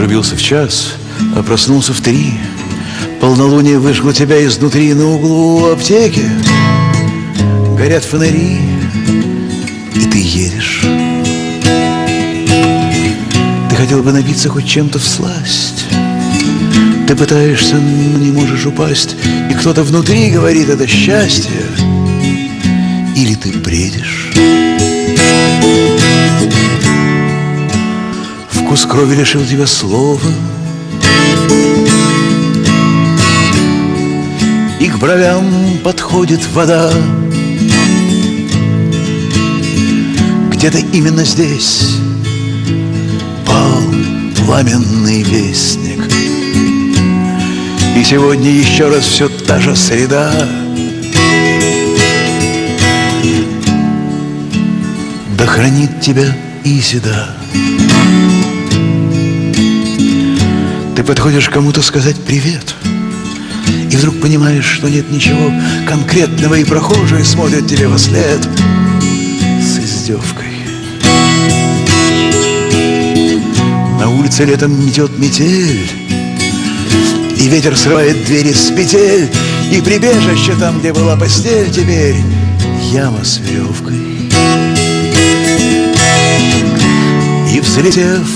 Отрубился в час, а проснулся в три. Полнолуние выжгло тебя изнутри на углу аптеки. Горят фонари, и ты едешь. Ты хотел бы набиться хоть чем-то в сласть. Ты пытаешься, но не можешь упасть, и кто-то внутри говорит, это счастье. Или ты бредишь. Вкус крови лишил тебя слова. И к бровям подходит вода. Где-то именно здесь Пал пламенный вестник. И сегодня еще раз все та же среда. Да хранит тебя Изида Ты подходишь кому-то сказать привет И вдруг понимаешь, что нет ничего конкретного И прохожие смотрят тебе во след С издевкой. На улице летом метет метель И ветер срывает двери с петель И прибежище там, где была постель Теперь яма с веревкой. И взлетев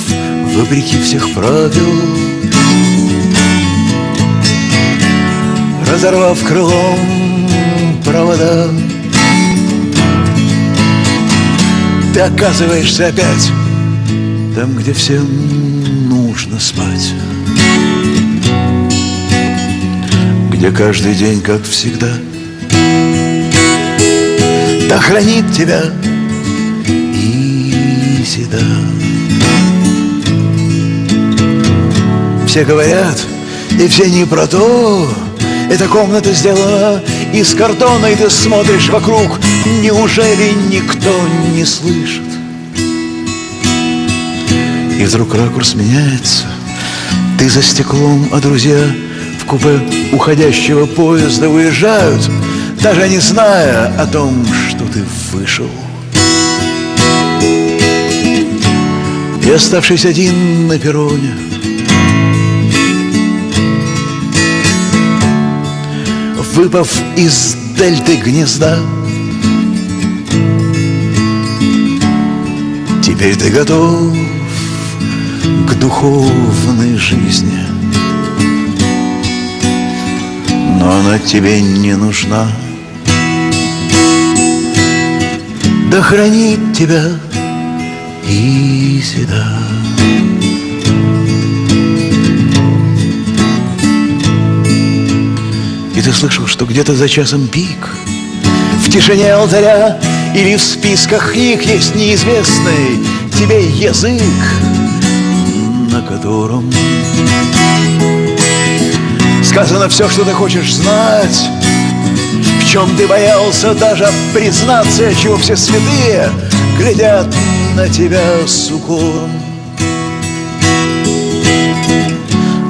вопреки всех правил разорвав крылом провода. Ты оказываешься опять там, где всем нужно спать. Где каждый день, как всегда, Да хранит тебя Изида. Все говорят, и все не про то, эта комната сделана из картона, и ты смотришь вокруг. Неужели никто не слышит? И вдруг ракурс меняется. Ты за стеклом, а друзья в купе уходящего поезда уезжают, даже не зная о том, что ты вышел. И оставшись один на перроне, выпав из дельты гнезда. Теперь ты готов к духовной жизни, но она тебе не нужна. Да хранит тебя Изида. Ты слышал, что где-то за часом пик? В тишине алтаря или в списках книг Есть неизвестный тебе язык На котором Сказано все, что ты хочешь знать В чем ты боялся даже признаться Чего все святые глядят на тебя с укором.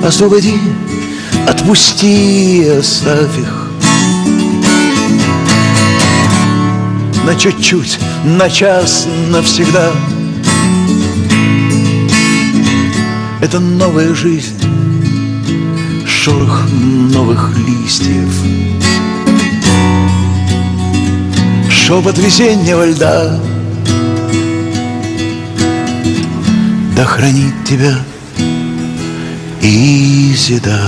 Освободи Отпусти, оставь их. На чуть-чуть, на час, навсегда. Это новая жизнь. Шорох новых листьев. Шепот весеннего льда. Да хранит тебя Изида